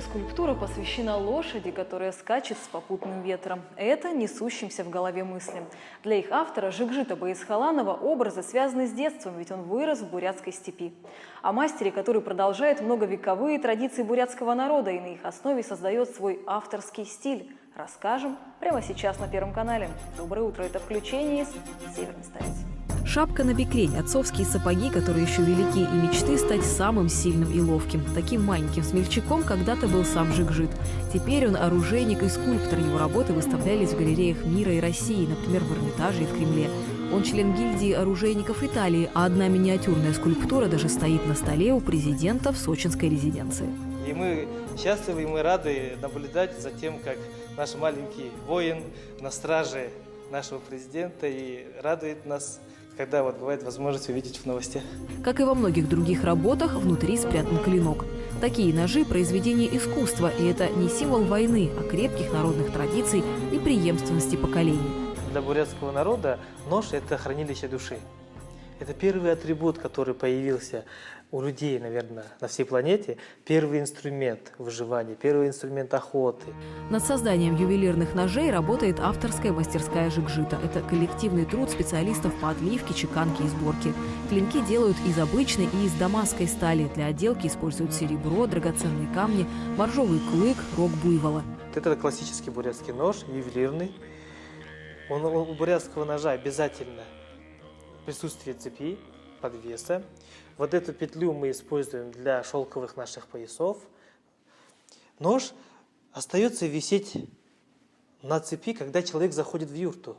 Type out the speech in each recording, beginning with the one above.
скульптура посвящена лошади, которая скачет с попутным ветром. Это несущимся в голове мыслям. Для их автора Жигжита Баисхаланова образы связаны с детством, ведь он вырос в бурятской степи. О мастере, который продолжает многовековые традиции бурятского народа и на их основе создает свой авторский стиль, расскажем прямо сейчас на Первом канале. Доброе утро, это включение из Северной столицы. Шапка на бекрень, отцовские сапоги, которые еще велики, и мечты стать самым сильным и ловким. Таким маленьким смельчаком когда-то был сам Жигжит. Теперь он оружейник и скульптор. Его работы выставлялись в галереях мира и России, например, в Эрмитаже и в Кремле. Он член гильдии оружейников Италии, а одна миниатюрная скульптура даже стоит на столе у президента в сочинской резиденции. И мы счастливы, и мы рады наблюдать за тем, как наш маленький воин на страже нашего президента и радует нас когда вот бывает возможность увидеть в новостях. Как и во многих других работах, внутри спрятан клинок. Такие ножи – произведение искусства, и это не символ войны, а крепких народных традиций и преемственности поколений. Для бурятского народа нож – это хранилище души. Это первый атрибут, который появился у людей, наверное, на всей планете. Первый инструмент выживания, первый инструмент охоты. Над созданием ювелирных ножей работает авторская мастерская «Жигжита». Это коллективный труд специалистов по отливке, чеканке и сборке. Клинки делают из обычной и из дамасской стали. Для отделки используют серебро, драгоценные камни, моржовый клык, рог буйвола. Это классический бурятский нож, ювелирный. Он, у бурятского ножа обязательно присутствие цепи, подвеса. Вот эту петлю мы используем для шелковых наших поясов. Нож остается висеть на цепи, когда человек заходит в юрту.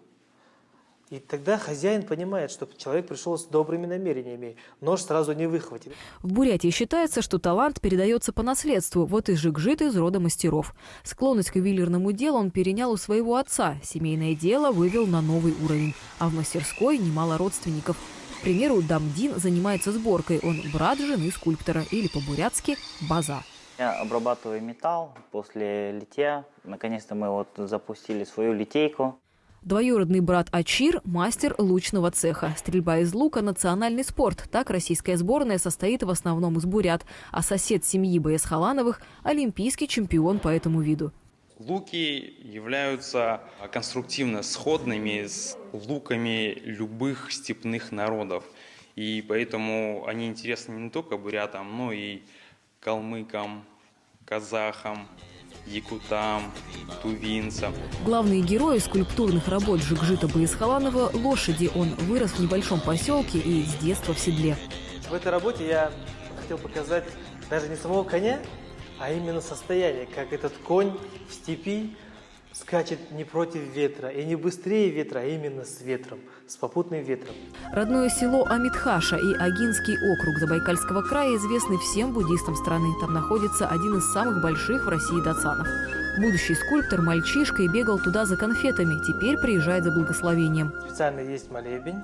И тогда хозяин понимает, что человек пришел с добрыми намерениями. Нож сразу не выхватит. В Бурятии считается, что талант передается по наследству. Вот и Жигжит из рода мастеров. Склонность к ювелирному делу он перенял у своего отца. Семейное дело вывел на новый уровень. А в мастерской немало родственников. К примеру, Дамдин занимается сборкой. Он брат жены скульптора или по-бурятски база. Я обрабатываю металл после литья. Наконец-то мы вот запустили свою литейку. Двоюродный брат Ачир – мастер лучного цеха. Стрельба из лука – национальный спорт. Так российская сборная состоит в основном из бурят. А сосед семьи БС Халановых – олимпийский чемпион по этому виду. Луки являются конструктивно сходными с луками любых степных народов. И поэтому они интересны не только бурятам, но и калмыкам, казахам, якутам, тувинцам. Главные герои скульптурных работ Жигжита Баисхаланова – лошади. Он вырос в небольшом поселке и с детства в седле. В этой работе я хотел показать даже не самого коня, а именно состояние, как этот конь в степи скачет не против ветра и не быстрее ветра, а именно с ветром, с попутным ветром. Родное село Амитхаша и Агинский округ Забайкальского края известны всем буддистам страны. Там находится один из самых больших в России датсанов. Будущий скульптор мальчишкой бегал туда за конфетами, теперь приезжает за благословением. Специально есть молебень,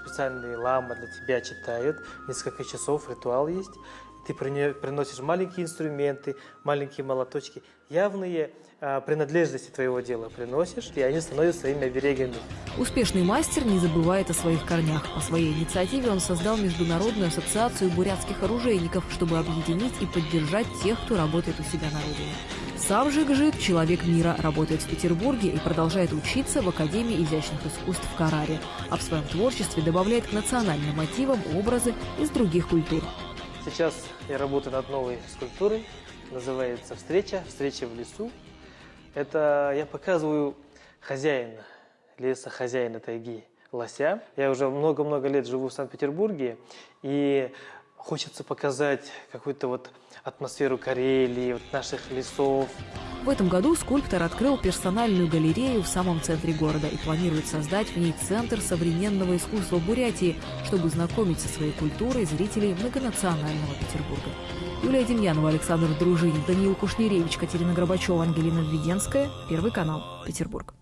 специальные ламы для тебя читают, несколько часов ритуал есть. Ты приносишь маленькие инструменты, маленькие молоточки, явные а, принадлежности твоего дела приносишь, и они становятся своими оберегами. Успешный мастер не забывает о своих корнях. По своей инициативе он создал Международную ассоциацию бурятских оружейников, чтобы объединить и поддержать тех, кто работает у себя на родине. Сам же Гжик, человек мира, работает в Петербурге и продолжает учиться в Академии изящных искусств в Караре, а в своем творчестве добавляет к национальным мотивам образы из других культур. Сейчас я работаю над новой скульптурой, называется «Встреча», «Встреча в лесу». Это я показываю хозяина леса, хозяина тайги, лося. Я уже много-много лет живу в Санкт-Петербурге, и хочется показать какую-то вот атмосферу Карелии, вот наших лесов. В этом году скульптор открыл персональную галерею в самом центре города и планирует создать в ней центр современного искусства Бурятии, чтобы знакомить со своей культурой зрителей многонационального Петербурга. Юлия Демьянова, Александр Дружинин, Даниил Кушнеревич, Катерина Горбачева, Ангелина Введенская. Первый канал. Петербург.